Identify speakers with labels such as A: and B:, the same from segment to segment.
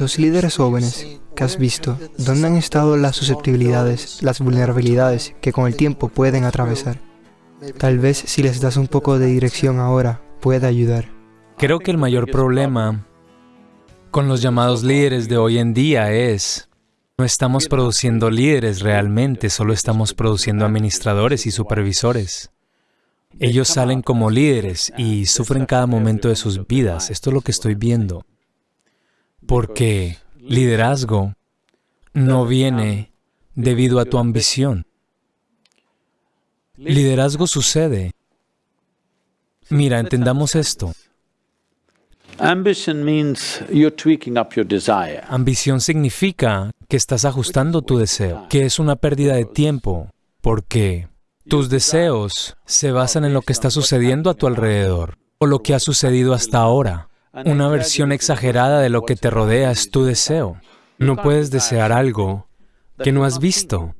A: Los líderes jóvenes que has visto, ¿dónde han estado las susceptibilidades, las vulnerabilidades que con el tiempo pueden atravesar? Tal vez si les das un poco de dirección ahora, pueda ayudar.
B: Creo que el mayor problema con los llamados líderes de hoy en día es no estamos produciendo líderes realmente, solo estamos produciendo administradores y supervisores. Ellos salen como líderes y sufren cada momento de sus vidas. Esto es lo que estoy viendo. Porque liderazgo no viene debido a tu ambición. Liderazgo sucede. Mira, entendamos esto. Ambición significa que estás ajustando tu deseo, que es una pérdida de tiempo, porque tus deseos se basan en lo que está sucediendo a tu alrededor, o lo que ha sucedido hasta ahora. Una versión exagerada de lo que te rodea es tu deseo. No puedes desear algo que no has visto.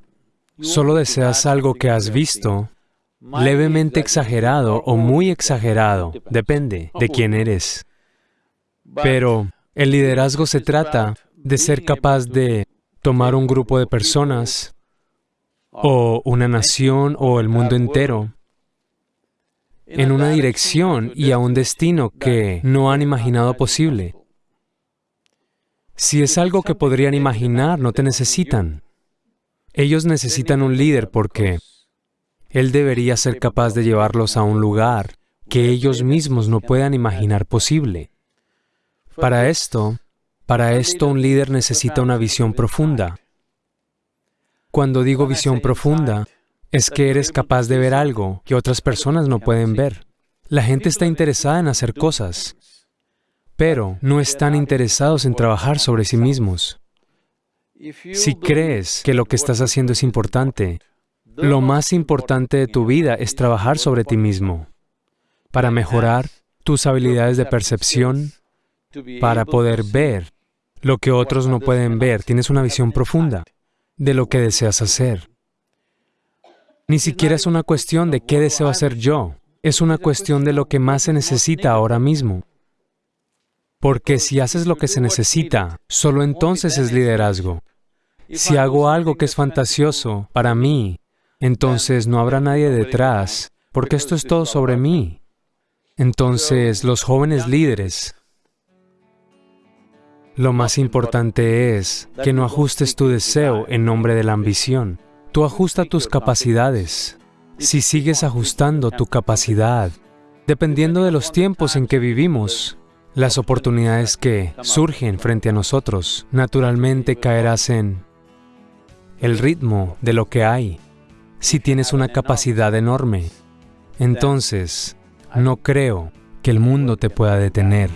B: Solo deseas algo que has visto, levemente exagerado o muy exagerado, depende de quién eres. Pero el liderazgo se trata de ser capaz de tomar un grupo de personas o una nación o el mundo entero en una dirección y a un destino que no han imaginado posible. Si es algo que podrían imaginar, no te necesitan. Ellos necesitan un líder porque él debería ser capaz de llevarlos a un lugar que ellos mismos no puedan imaginar posible. Para esto, para esto un líder necesita una visión profunda. Cuando digo visión profunda, es que eres capaz de ver algo que otras personas no pueden ver. La gente está interesada en hacer cosas, pero no están interesados en trabajar sobre sí mismos. Si crees que lo que estás haciendo es importante, lo más importante de tu vida es trabajar sobre ti mismo, para mejorar tus habilidades de percepción, para poder ver lo que otros no pueden ver. Tienes una visión profunda de lo que deseas hacer. Ni siquiera es una cuestión de qué deseo hacer yo, es una cuestión de lo que más se necesita ahora mismo. Porque si haces lo que se necesita, solo entonces es liderazgo. Si hago algo que es fantasioso para mí, entonces no habrá nadie detrás, porque esto es todo sobre mí. Entonces, los jóvenes líderes lo más importante es que no ajustes tu deseo en nombre de la ambición. Tú ajusta tus capacidades. Si sigues ajustando tu capacidad, dependiendo de los tiempos en que vivimos, las oportunidades que surgen frente a nosotros, naturalmente caerás en el ritmo de lo que hay. Si tienes una capacidad enorme, entonces no creo que el mundo te pueda detener.